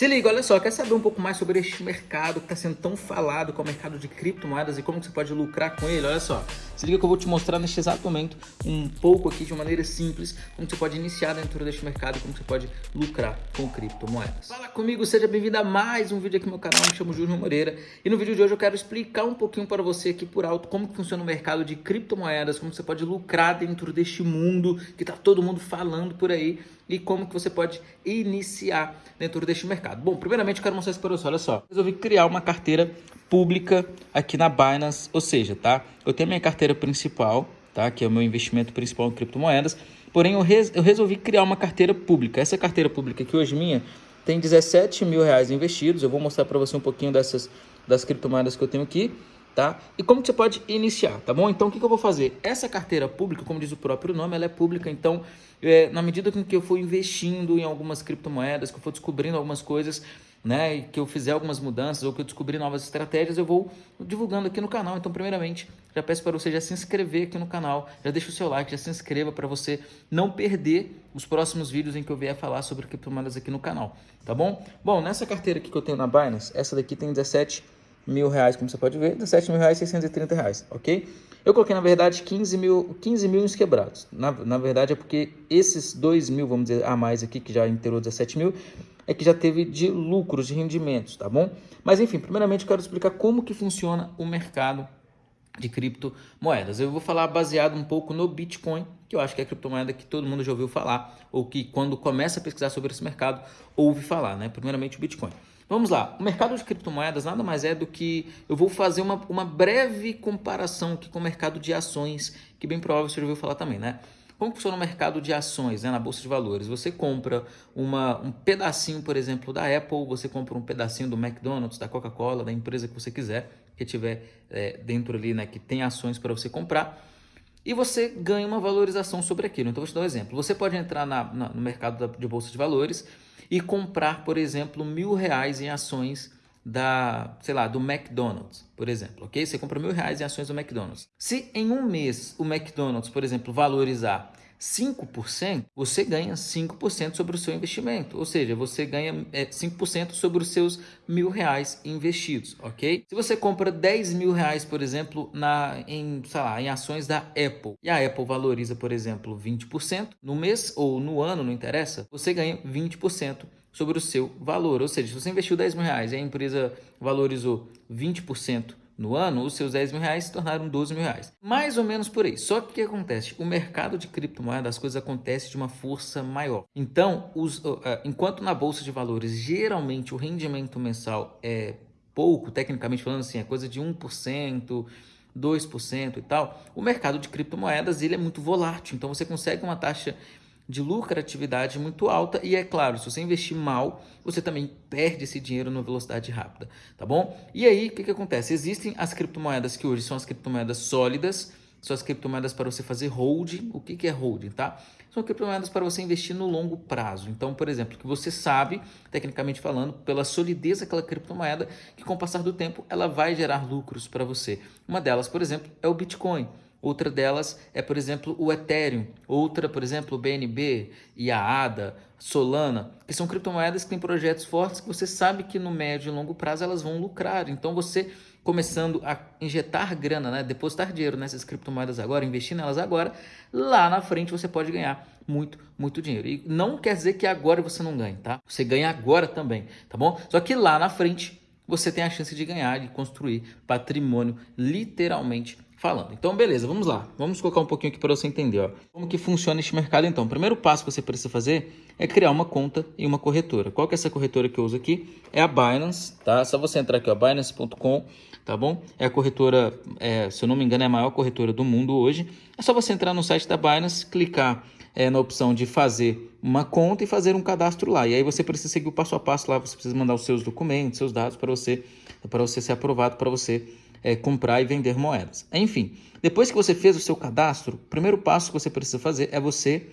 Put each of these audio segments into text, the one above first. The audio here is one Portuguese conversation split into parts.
Se liga, olha só, quer saber um pouco mais sobre este mercado que está sendo tão falado, que é o mercado de criptomoedas e como você pode lucrar com ele? Olha só, se liga que eu vou te mostrar neste exato momento um pouco aqui de maneira simples como você pode iniciar dentro deste mercado e como você pode lucrar com criptomoedas. Fala comigo, seja bem-vindo a mais um vídeo aqui no meu canal, me chamo Júlio Moreira e no vídeo de hoje eu quero explicar um pouquinho para você aqui por alto como funciona o mercado de criptomoedas, como você pode lucrar dentro deste mundo que está todo mundo falando por aí e como que você pode iniciar dentro deste mercado. Bom, primeiramente eu quero mostrar isso para você, olha só. Resolvi criar uma carteira pública aqui na Binance, ou seja, tá? Eu tenho a minha carteira principal, tá? Que é o meu investimento principal em criptomoedas, porém eu, res eu resolvi criar uma carteira pública. Essa carteira pública aqui hoje minha tem 17 mil reais investidos, eu vou mostrar para você um pouquinho dessas das criptomoedas que eu tenho aqui tá? E como que você pode iniciar, tá bom? Então, o que, que eu vou fazer? Essa carteira pública, como diz o próprio nome, ela é pública, então, é, na medida que eu for investindo em algumas criptomoedas, que eu for descobrindo algumas coisas, né, e que eu fizer algumas mudanças ou que eu descobrir novas estratégias, eu vou divulgando aqui no canal. Então, primeiramente, já peço para você já se inscrever aqui no canal, já deixa o seu like, já se inscreva para você não perder os próximos vídeos em que eu vier falar sobre criptomoedas aqui no canal, tá bom? Bom, nessa carteira aqui que eu tenho na Binance, essa daqui tem 17 mil reais, como você pode ver, 17 mil reais, 630 reais, ok? Eu coloquei, na verdade, 15 mil, 15 mil quebrados. Na, na verdade, é porque esses 2 mil, vamos dizer, a mais aqui, que já inteirou 17 mil, é que já teve de lucros, de rendimentos, tá bom? Mas, enfim, primeiramente, eu quero explicar como que funciona o mercado de criptomoedas. Eu vou falar baseado um pouco no Bitcoin, que eu acho que é a criptomoeda que todo mundo já ouviu falar, ou que quando começa a pesquisar sobre esse mercado, ouve falar, né? Primeiramente o Bitcoin. Vamos lá, o mercado de criptomoedas nada mais é do que eu vou fazer uma, uma breve comparação aqui com o mercado de ações, que bem provável você já ouviu falar também, né? Como funciona o mercado de ações né, na Bolsa de Valores? Você compra uma, um pedacinho, por exemplo, da Apple, você compra um pedacinho do McDonald's, da Coca-Cola, da empresa que você quiser, que tiver é, dentro ali, né, que tem ações para você comprar, e você ganha uma valorização sobre aquilo. Então, vou te dar um exemplo. Você pode entrar na, na, no mercado de Bolsa de Valores e comprar, por exemplo, mil reais em ações da, sei lá, do McDonald's, por exemplo, ok? Você compra mil reais em ações do McDonald's. Se em um mês o McDonald's, por exemplo, valorizar 5%, você ganha 5% sobre o seu investimento. Ou seja, você ganha é, 5% sobre os seus mil reais investidos, ok? Se você compra 10 mil reais, por exemplo, na, em, sei lá, em ações da Apple, e a Apple valoriza, por exemplo, 20% no mês ou no ano, não interessa, você ganha 20% sobre o seu valor. Ou seja, se você investiu 10 mil reais e a empresa valorizou 20% no ano, os seus 10 mil reais se tornaram 12 mil reais. Mais ou menos por aí. Só que o que acontece? O mercado de criptomoedas, as coisas acontecem de uma força maior. Então, os, enquanto na Bolsa de Valores, geralmente o rendimento mensal é pouco, tecnicamente falando assim, é coisa de 1%, 2% e tal, o mercado de criptomoedas ele é muito volátil. Então, você consegue uma taxa de lucratividade muito alta e é claro, se você investir mal, você também perde esse dinheiro na velocidade rápida, tá bom? E aí, o que, que acontece? Existem as criptomoedas que hoje são as criptomoedas sólidas, são as criptomoedas para você fazer holding. O que, que é holding, tá? São criptomoedas para você investir no longo prazo. Então, por exemplo, que você sabe, tecnicamente falando, pela solidez daquela criptomoeda, que com o passar do tempo ela vai gerar lucros para você. Uma delas, por exemplo, é o Bitcoin. Outra delas é, por exemplo, o Ethereum. Outra, por exemplo, o BNB e a ADA, Solana, que são criptomoedas que têm projetos fortes que você sabe que no médio e longo prazo elas vão lucrar. Então você começando a injetar grana, né, depositar dinheiro nessas criptomoedas agora, investir nelas agora, lá na frente você pode ganhar muito, muito dinheiro. E não quer dizer que agora você não ganhe, tá? Você ganha agora também, tá bom? Só que lá na frente você tem a chance de ganhar, de construir patrimônio literalmente falando. Então, beleza, vamos lá. Vamos colocar um pouquinho aqui para você entender ó. como que funciona este mercado. Então, o primeiro passo que você precisa fazer é criar uma conta em uma corretora. Qual que é essa corretora que eu uso aqui? É a Binance, tá? É só você entrar aqui, ó, binance.com, tá bom? É a corretora, é, se eu não me engano, é a maior corretora do mundo hoje. É só você entrar no site da Binance, clicar é, na opção de fazer uma conta e fazer um cadastro lá. E aí você precisa seguir o passo a passo lá, você precisa mandar os seus documentos, seus dados para você, para você ser aprovado, para você é, comprar e vender moedas. Enfim, depois que você fez o seu cadastro, o primeiro passo que você precisa fazer é você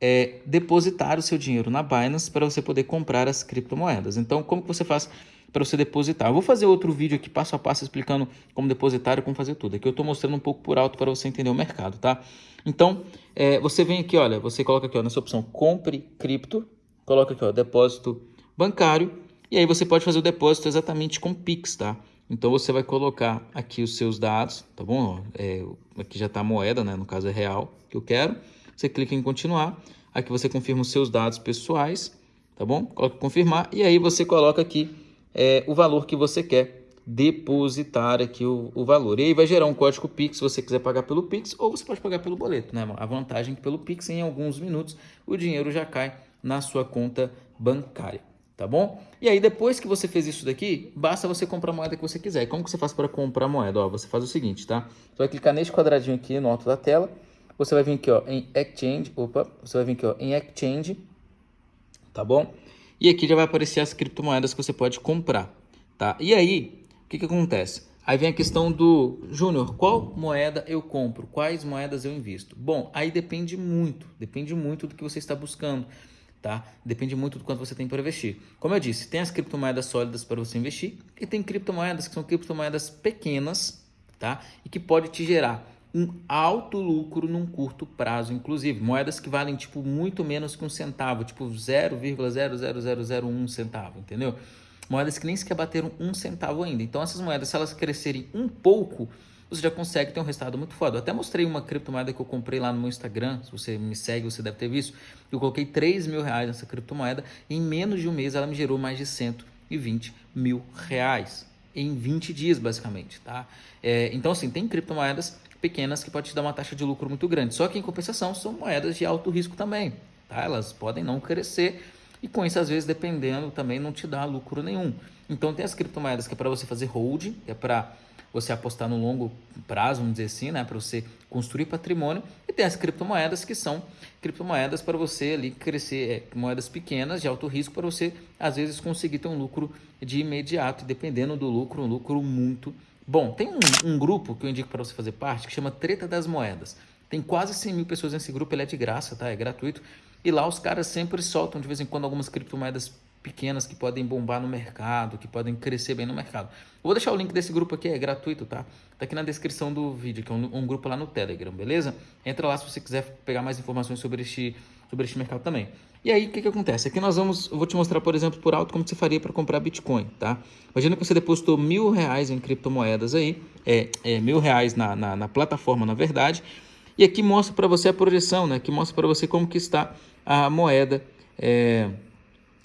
é, depositar o seu dinheiro na Binance para você poder comprar as criptomoedas. Então, como que você faz para você depositar? Eu vou fazer outro vídeo aqui passo a passo explicando como depositar e como fazer tudo. Aqui eu estou mostrando um pouco por alto para você entender o mercado, tá? Então, é, você vem aqui, olha, você coloca aqui ó, nessa opção compre cripto, coloca aqui ó, depósito bancário E aí você pode fazer o depósito exatamente com Pix, tá? Então você vai colocar aqui os seus dados, tá bom? É, aqui já está a moeda, né? No caso é real que eu quero. Você clica em continuar. Aqui você confirma os seus dados pessoais, tá bom? Coloca confirmar e aí você coloca aqui é, o valor que você quer depositar aqui o, o, valor. E aí vai gerar um código Pix se você quiser pagar pelo Pix ou você pode pagar pelo boleto, né? A vantagem é que pelo Pix em alguns minutos o dinheiro já cai na sua conta bancária tá bom? E aí depois que você fez isso daqui, basta você comprar a moeda que você quiser. E como que você faz para comprar a moeda? Ó, você faz o seguinte, tá? Você vai clicar nesse quadradinho aqui no alto da tela, você vai vir aqui ó, em Exchange, opa, você vai vir aqui ó, em Exchange, tá bom? E aqui já vai aparecer as criptomoedas que você pode comprar, tá? E aí, o que que acontece? Aí vem a questão do Júnior, qual moeda eu compro? Quais moedas eu invisto? Bom, aí depende muito, depende muito do que você está buscando tá? Depende muito do quanto você tem para investir. Como eu disse, tem as criptomoedas sólidas para você investir e tem criptomoedas que são criptomoedas pequenas, tá? E que pode te gerar um alto lucro num curto prazo, inclusive. Moedas que valem tipo muito menos que um centavo, tipo 0,00001 centavo, entendeu? Moedas que nem sequer bateram um centavo ainda. Então essas moedas, se elas crescerem um pouco, você já consegue ter um resultado muito foda. Eu até mostrei uma criptomoeda que eu comprei lá no meu Instagram. Se você me segue, você deve ter visto. Eu coloquei 3 mil reais nessa criptomoeda. E em menos de um mês ela me gerou mais de 120 mil reais. Em 20 dias, basicamente. Tá? É, então, assim, tem criptomoedas pequenas que pode te dar uma taxa de lucro muito grande. Só que, em compensação, são moedas de alto risco também. Tá? Elas podem não crescer e com isso, às vezes, dependendo, também não te dá lucro nenhum. Então, tem as criptomoedas que é para você fazer hold, que é para você apostar no longo prazo, vamos dizer assim, né, para você construir patrimônio. E tem as criptomoedas que são criptomoedas para você ali crescer, é, moedas pequenas de alto risco para você às vezes conseguir ter um lucro de imediato, dependendo do lucro, um lucro muito bom. Tem um, um grupo que eu indico para você fazer parte que chama Treta das Moedas. Tem quase 100 mil pessoas nesse grupo, ele é de graça, tá? É gratuito. E lá os caras sempre soltam de vez em quando algumas criptomoedas pequenas que podem bombar no mercado, que podem crescer bem no mercado. Eu vou deixar o link desse grupo aqui, é gratuito, tá? Tá aqui na descrição do vídeo, que é um, um grupo lá no Telegram, beleza? Entra lá se você quiser pegar mais informações sobre este, sobre este mercado também. E aí, o que, que acontece? Aqui nós vamos, eu vou te mostrar, por exemplo, por alto, como você faria para comprar Bitcoin, tá? Imagina que você depositou mil reais em criptomoedas aí, é, é mil reais na, na, na plataforma, na verdade, e aqui mostra para você a projeção, né? Aqui mostra para você como que está a moeda, é,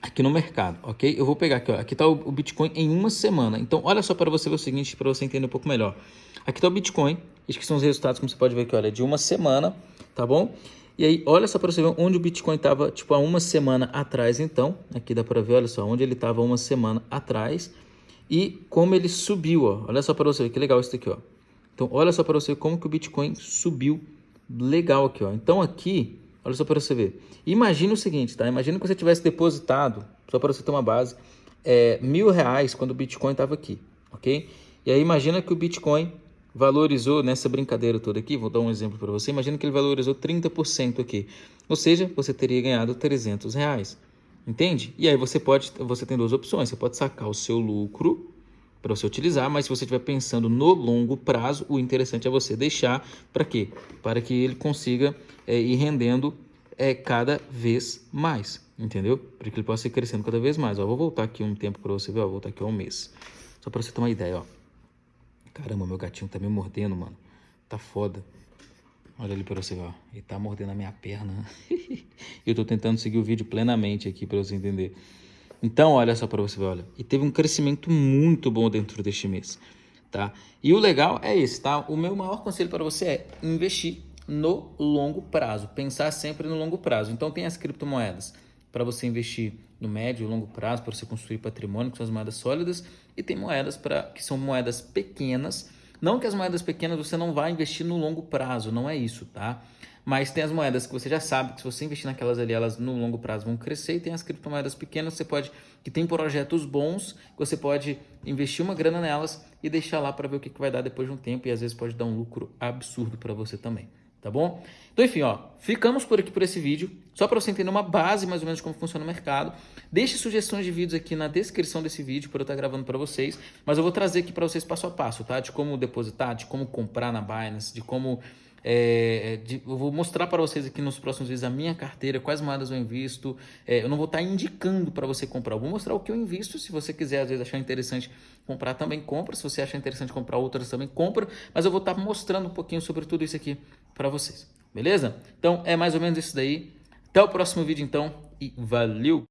aqui no mercado, ok? Eu vou pegar aqui, ó, aqui está o, o, Bitcoin em uma semana. Então, olha só para você ver o seguinte, para você entender um pouco melhor. Aqui está o Bitcoin, esses que são os resultados, como você pode ver aqui, olha, de uma semana, tá bom? E aí, olha só para você ver onde o Bitcoin estava, tipo, há uma semana atrás, então. Aqui dá para ver, olha só, onde ele estava uma semana atrás. E como ele subiu, ó. Olha só para você ver, que legal isso aqui, ó. Então, olha só para você como que o Bitcoin subiu legal aqui, ó. Então, aqui, Olha só para você ver. Imagina o seguinte, tá? Imagina que você tivesse depositado, só para você ter uma base, é, mil reais quando o Bitcoin estava aqui, ok? E aí imagina que o Bitcoin valorizou nessa brincadeira toda aqui, vou dar um exemplo para você, imagina que ele valorizou 30% aqui, ou seja, você teria ganhado 300 reais, entende? E aí você pode, você tem duas opções, você pode sacar o seu lucro para você utilizar, mas se você estiver pensando no longo prazo, o interessante é você deixar para quê? Para que ele consiga é, ir rendendo é, cada vez mais, entendeu? Para que ele possa ir crescendo cada vez mais. Ó, vou voltar aqui um tempo para você ver, ó, vou voltar aqui um mês, só para você ter uma ideia, ó. Caramba, meu gatinho tá me mordendo, mano. Tá foda. Olha ali para você ver, ó. Ele tá mordendo a minha perna. eu tô tentando seguir o vídeo plenamente aqui para você entender. Então, olha só para você ver, olha, e teve um crescimento muito bom dentro deste mês, tá? E o legal é esse, tá? O meu maior conselho para você é investir no longo prazo, pensar sempre no longo prazo. Então, tem as criptomoedas para você investir no médio e longo prazo, para você construir patrimônio, que são as moedas sólidas, e tem moedas para que são moedas pequenas. Não que as moedas pequenas você não vai investir no longo prazo, não é isso, tá? Mas tem as moedas que você já sabe que se você investir naquelas ali, elas no longo prazo vão crescer. E tem as criptomoedas pequenas você pode, que tem projetos bons, que você pode investir uma grana nelas e deixar lá para ver o que, que vai dar depois de um tempo. E às vezes pode dar um lucro absurdo para você também. Tá bom? Então, enfim, ó, ficamos por aqui por esse vídeo. Só para você entender uma base mais ou menos de como funciona o mercado. Deixe sugestões de vídeos aqui na descrição desse vídeo para eu estar gravando para vocês. Mas eu vou trazer aqui para vocês passo a passo, tá? De como depositar, de como comprar na Binance, de como é, de, eu vou mostrar para vocês aqui nos próximos vídeos a minha carteira, quais moedas eu invisto. É, eu não vou estar indicando para você comprar, eu vou mostrar o que eu invisto. Se você quiser, às vezes, achar interessante comprar, também compra. Se você achar interessante comprar outras, também compra. Mas eu vou estar mostrando um pouquinho sobre tudo isso aqui para vocês, beleza? Então, é mais ou menos isso daí. Até o próximo vídeo, então, e valeu!